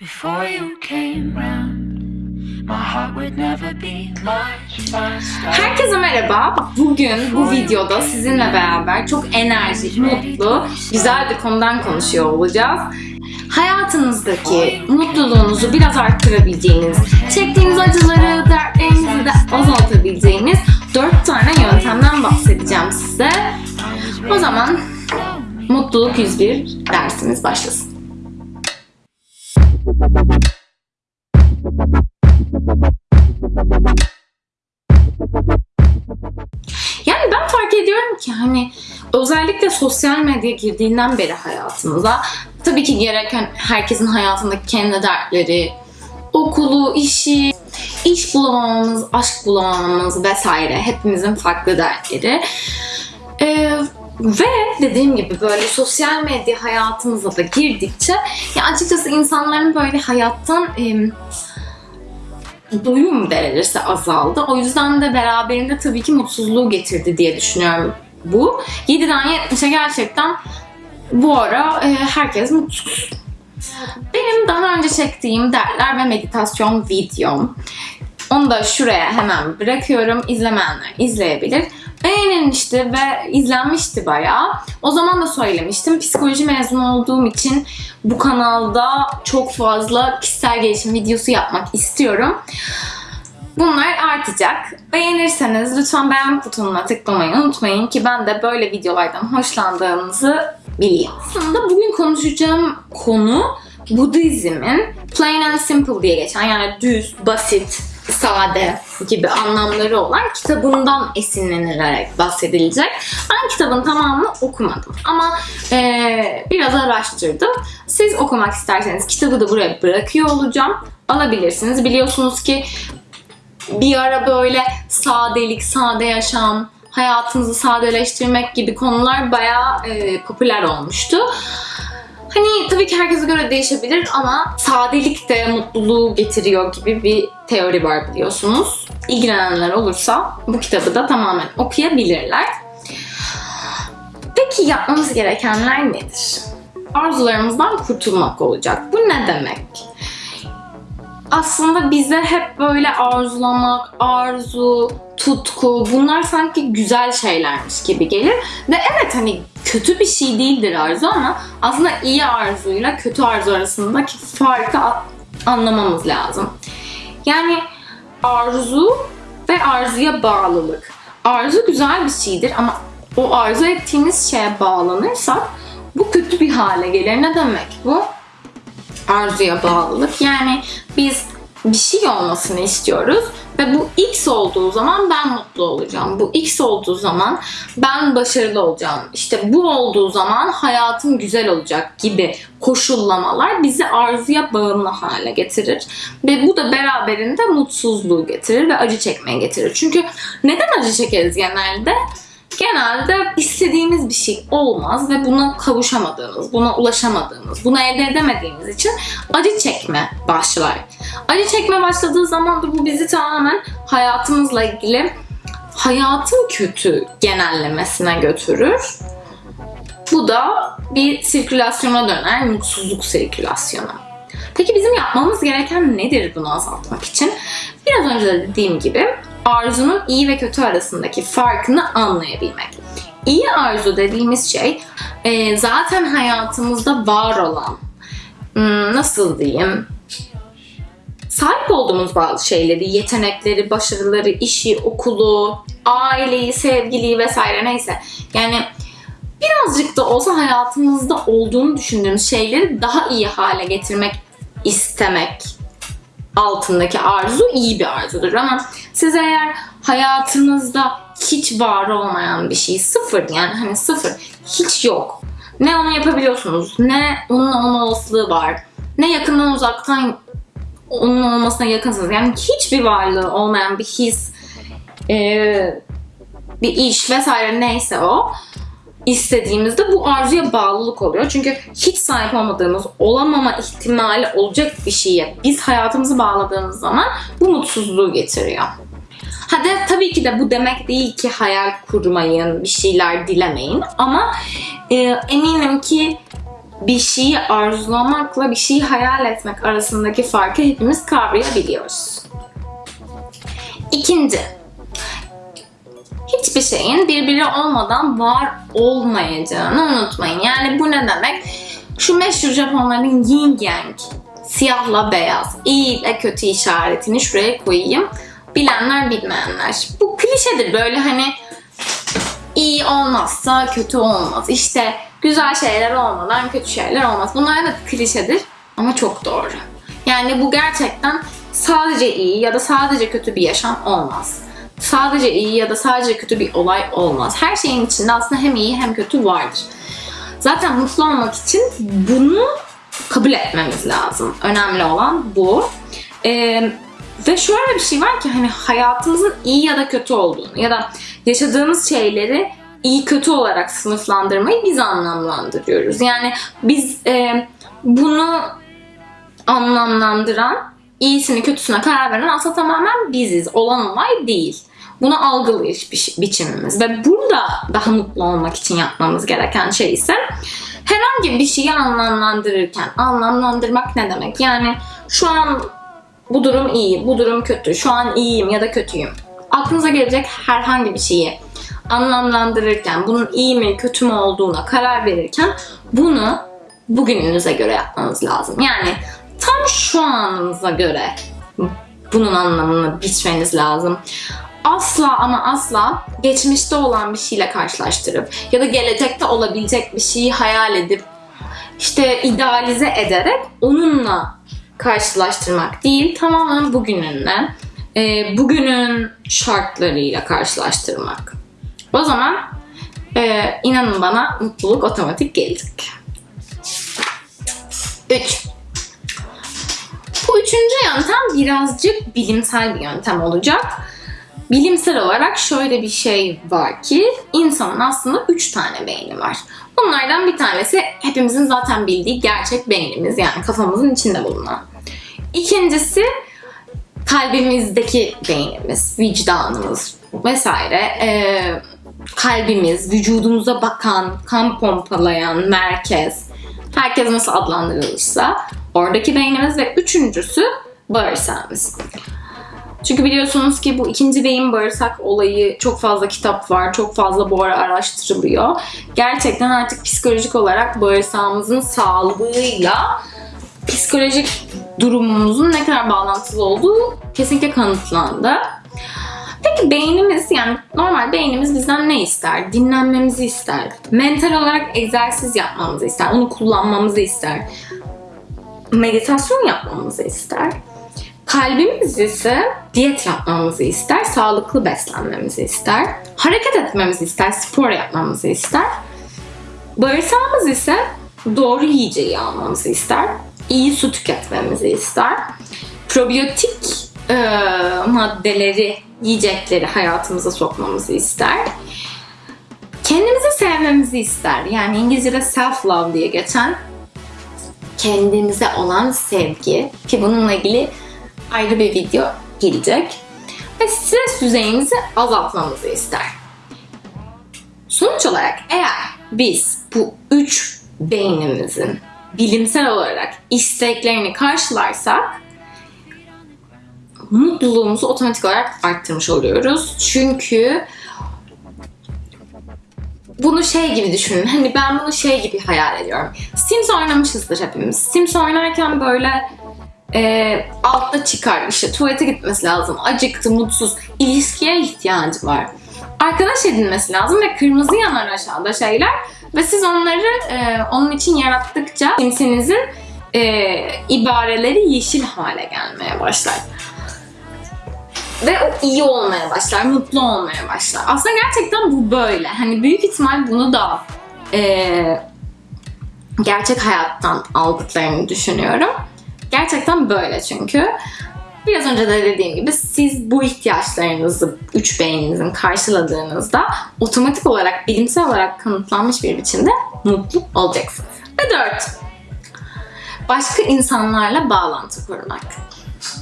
Before you came round, my heart would never be much faster. Herkese merhaba. Bugün bu videoda sizinle beraber çok enerjik, mutlu, güzel bir konudan konuşuyor olacağız. Hayatınızdaki mutluluğunuzu biraz arttırabileceğiniz, çektiğiniz acıları, dertlerinizi de azaltabileceğiniz 4 tane yöntemden bahsedeceğim size. O zaman Mutluluk 101 dersimiz başlasın. Ki hani özellikle sosyal medya girdiğinden beri hayatımıza tabii ki gereken herkesin hayatındaki kendi dertleri, okulu, işi, iş bulamamamız, aşk bulamamamız vesaire hepimizin farklı dertleri. Ee, ve dediğim gibi böyle sosyal medya hayatımıza da girdikçe ya açıkçası insanların böyle hayattan em, doyum derecesi azaldı. O yüzden de beraberinde tabii ki mutsuzluğu getirdi diye düşünüyorum bu. 7'den 70'e gerçekten bu ara e, herkes mutsuz. Benim daha önce çektiğim dertler ve meditasyon videom. Onu da şuraya hemen bırakıyorum. İzlemeyenler izleyebilir. Beğenilmişti ve izlenmişti bayağı. O zaman da söylemiştim. Psikoloji mezunu olduğum için bu kanalda çok fazla kişisel gelişim videosu yapmak istiyorum. Bunlar artacak. Beğenirseniz lütfen beğen butonuna tıklamayı unutmayın ki ben de böyle videolardan hoşlandığınızı bileyim. Aslında bugün konuşacağım konu Budizm'in plain and simple diye geçen yani düz, basit, sade gibi anlamları olan kitabından esinlenilerek bahsedilecek. Ben kitabın tamamını okumadım ama eee, biraz araştırdım. Siz okumak isterseniz kitabı da buraya bırakıyor olacağım. Alabilirsiniz. Biliyorsunuz ki bir ara böyle sadelik, sade yaşam, hayatınızı sadeleştirmek gibi konular bayağı e, popüler olmuştu. Hani tabii ki herkese göre değişebilir ama sadelik de mutluluğu getiriyor gibi bir teori var biliyorsunuz. İlgilenenler olursa bu kitabı da tamamen okuyabilirler. Peki yapmamız gerekenler nedir? Arzularımızdan kurtulmak olacak. Bu ne demek? Aslında bize hep böyle arzulamak, arzu, tutku bunlar sanki güzel şeylermiş gibi gelir. Ve evet hani kötü bir şey değildir arzu ama aslında iyi arzuyla kötü arzu arasındaki farkı anlamamız lazım. Yani arzu ve arzuya bağlılık. Arzu güzel bir şeydir ama o arzu ettiğiniz şeye bağlanırsak bu kötü bir hale gelir. Ne demek bu? Arzuya bağlılık. Yani biz bir şey olmasını istiyoruz ve bu X olduğu zaman ben mutlu olacağım. Bu X olduğu zaman ben başarılı olacağım. İşte bu olduğu zaman hayatım güzel olacak gibi koşullamalar bizi arzuya bağımlı hale getirir. Ve bu da beraberinde mutsuzluğu getirir ve acı çekmeye getirir. Çünkü neden acı çekeriz genelde? Genelde istediğimiz bir şey olmaz ve buna kavuşamadığımız, buna ulaşamadığımız, bunu elde edemediğimiz için acı çekme başlar. Acı çekme başladığı zaman da bu bizi tamamen hayatımızla ilgili hayatın kötü genellemesine götürür. Bu da bir sirkülasyona döner, mutsuzluk sirkülasyonu. Peki bizim yapmamız gereken nedir bunu azaltmak için? Biraz önce de dediğim gibi arzunun iyi ve kötü arasındaki farkını anlayabilmek. İyi arzu dediğimiz şey e, zaten hayatımızda var olan, hmm, nasıl diyeyim, sahip olduğumuz bazı şeyleri, yetenekleri, başarıları, işi, okulu, aileyi, sevgiliyi vesaire neyse. Yani birazcık da olsa hayatımızda olduğunu düşündüğümüz şeyleri daha iyi hale getirmek istemek altındaki arzu iyi bir arzudur ama siz eğer hayatınızda hiç var olmayan bir şey sıfır yani hani sıfır hiç yok. Ne onu yapabiliyorsunuz ne onun olma olasılığı var ne yakından uzaktan onun olmasına yakınsınız. Yani hiçbir varlığı olmayan bir his ee, bir iş vesaire neyse o istediğimizde bu arzuya bağlılık oluyor. Çünkü hiç sahip olmadığımız, olamama ihtimali olacak bir şeye biz hayatımızı bağladığımız zaman bu mutsuzluğu getiriyor. Hadi tabii ki de bu demek değil ki hayal kurmayın, bir şeyler dilemeyin ama e, eminim ki bir şeyi arzulamakla bir şeyi hayal etmek arasındaki farkı hepimiz kavrayabiliyoruz. İkinci, hiçbir şeyin birbiri olmadan var olmayacağını unutmayın. Yani bu ne demek? Şu meşhur Japonların yin yang, siyahla beyaz, iyi ile kötü işaretini şuraya koyayım. Bilenler bilmeyenler. Bu klişedir böyle hani iyi olmazsa kötü olmaz. İşte güzel şeyler olmadan kötü şeyler olmaz. Bunlar evet klişedir ama çok doğru. Yani bu gerçekten sadece iyi ya da sadece kötü bir yaşam olmaz. Sadece iyi ya da sadece kötü bir olay olmaz. Her şeyin içinde aslında hem iyi hem kötü vardır. Zaten mutlu olmak için bunu kabul etmemiz lazım. Önemli olan bu. Ee, ve şöyle bir şey var ki hani hayatımızın iyi ya da kötü olduğunu ya da yaşadığımız şeyleri iyi kötü olarak sınıflandırmayı biz anlamlandırıyoruz. Yani biz e, bunu anlamlandıran, iyisini kötüsüne karar veren aslında tamamen biziz. Olan olay değil. Bunu algılayış bi- biçimimiz. Ve burada daha mutlu olmak için yapmamız gereken şey ise herhangi bir şeyi anlamlandırırken, anlamlandırmak ne demek? Yani şu an bu durum iyi, bu durum kötü, şu an iyiyim ya da kötüyüm. Aklınıza gelecek herhangi bir şeyi anlamlandırırken, bunun iyi mi kötü mü olduğuna karar verirken bunu bugününüze göre yapmanız lazım. Yani tam şu anınıza göre bunun anlamını biçmeniz lazım. Asla ama asla geçmişte olan bir şeyle karşılaştırıp ya da gelecekte olabilecek bir şeyi hayal edip işte idealize ederek onunla karşılaştırmak değil, tamamen bugününle, e, bugünün şartlarıyla karşılaştırmak. O zaman e, inanın bana mutluluk otomatik gelecek. 3. Bu üçüncü yöntem birazcık bilimsel bir yöntem olacak. Bilimsel olarak şöyle bir şey var ki insanın aslında üç tane beyni var. Bunlardan bir tanesi hepimizin zaten bildiği gerçek beynimiz yani kafamızın içinde bulunan. İkincisi kalbimizdeki beynimiz, vicdanımız vesaire. Ee, kalbimiz, vücudumuza bakan, kan pompalayan merkez. Herkes nasıl adlandırılırsa oradaki beynimiz ve üçüncüsü bağırsağımız. Çünkü biliyorsunuz ki bu ikinci beyin bağırsak olayı çok fazla kitap var, çok fazla bu ara araştırılıyor. Gerçekten artık psikolojik olarak bağırsağımızın sağlığıyla psikolojik durumumuzun ne kadar bağlantılı olduğu kesinlikle kanıtlandı. Peki beynimiz yani normal beynimiz bizden ne ister? Dinlenmemizi ister. Mental olarak egzersiz yapmamızı ister. Onu kullanmamızı ister. Meditasyon yapmamızı ister. Kalbimiz ise diyet yapmamızı ister, sağlıklı beslenmemizi ister, hareket etmemizi ister, spor yapmamızı ister. Bağırsağımız ise doğru yiyeceği almamızı ister, iyi su tüketmemizi ister, probiyotik e, maddeleri, yiyecekleri hayatımıza sokmamızı ister. Kendimizi sevmemizi ister. Yani İngilizce'de self-love diye geçen kendimize olan sevgi ki bununla ilgili ayrı bir video gelecek. Ve stres düzeyimizi azaltmamızı ister. Sonuç olarak eğer biz bu üç beynimizin bilimsel olarak isteklerini karşılarsak mutluluğumuzu otomatik olarak arttırmış oluyoruz. Çünkü bunu şey gibi düşünün. Hani ben bunu şey gibi hayal ediyorum. Sims oynamışızdır hepimiz. Sims oynarken böyle e, altta çıkar işte tuvalete gitmesi lazım. Acıktı, mutsuz. ilişkiye ihtiyacı var. Arkadaş edinmesi lazım ve kırmızı yanar aşağıda şeyler. Ve siz onları e, onun için yarattıkça Sims'inizin e, ibareleri yeşil hale gelmeye başlar. Ve o iyi olmaya başlar, mutlu olmaya başlar. Aslında gerçekten bu böyle. Hani büyük ihtimal bunu da e, gerçek hayattan aldıklarını düşünüyorum. Gerçekten böyle çünkü. Biraz önce de dediğim gibi siz bu ihtiyaçlarınızı üç beyninizin karşıladığınızda otomatik olarak bilimsel olarak kanıtlanmış bir biçimde mutlu olacaksınız. Ve dört, başka insanlarla bağlantı kurmak.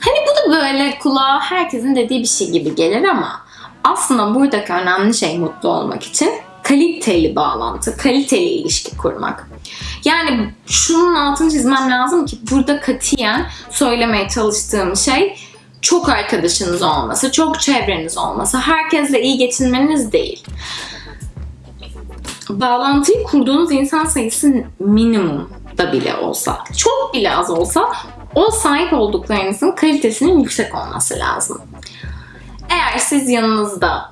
Hani bu da böyle kulağa herkesin dediği bir şey gibi gelir ama aslında buradaki önemli şey mutlu olmak için kaliteli bağlantı, kaliteli ilişki kurmak. Yani şunun altını çizmem lazım ki burada katiyen söylemeye çalıştığım şey çok arkadaşınız olması, çok çevreniz olması, herkesle iyi geçinmeniz değil. Bağlantıyı kurduğunuz insan sayısı minimum da bile olsa, çok bile az olsa o sahip olduklarınızın kalitesinin yüksek olması lazım. Eğer siz yanınızda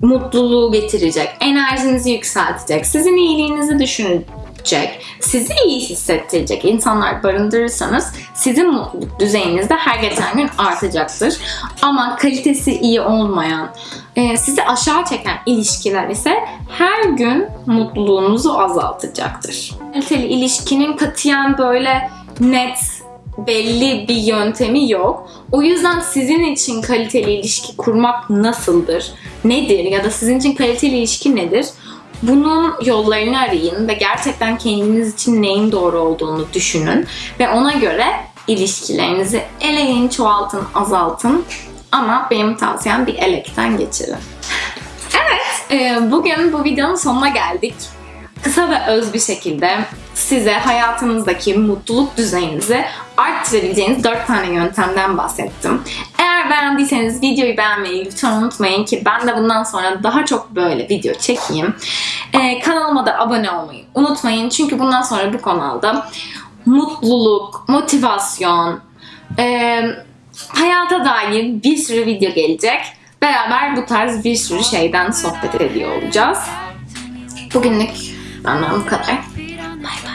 mutluluğu getirecek, enerjinizi yükseltecek, sizin iyiliğinizi düşünecek, sizi iyi hissettirecek insanlar barındırırsanız sizin mutluluk düzeyiniz de her geçen gün artacaktır. Ama kalitesi iyi olmayan, e, sizi aşağı çeken ilişkiler ise her gün mutluluğunuzu azaltacaktır. Kaliteli ilişkinin katiyen böyle net, belli bir yöntemi yok. O yüzden sizin için kaliteli ilişki kurmak nasıldır? Nedir? Ya da sizin için kaliteli ilişki nedir? Bunun yollarını arayın ve gerçekten kendiniz için neyin doğru olduğunu düşünün ve ona göre ilişkilerinizi eleyin, çoğaltın, azaltın. Ama benim tavsiyem bir elekten geçirin. evet, e, bugün bu videonun sonuna geldik kısa ve öz bir şekilde size hayatınızdaki mutluluk düzeyinizi arttırabileceğiniz 4 tane yöntemden bahsettim. Eğer beğendiyseniz videoyu beğenmeyi lütfen unutmayın ki ben de bundan sonra daha çok böyle video çekeyim. Ee, kanalıma da abone olmayı unutmayın çünkü bundan sonra bu kanalda mutluluk, motivasyon, e, hayata dair bir sürü video gelecek. Beraber bu tarz bir sürü şeyden sohbet ediyor olacağız. Bugünlük benden bu kadar. Bay bay.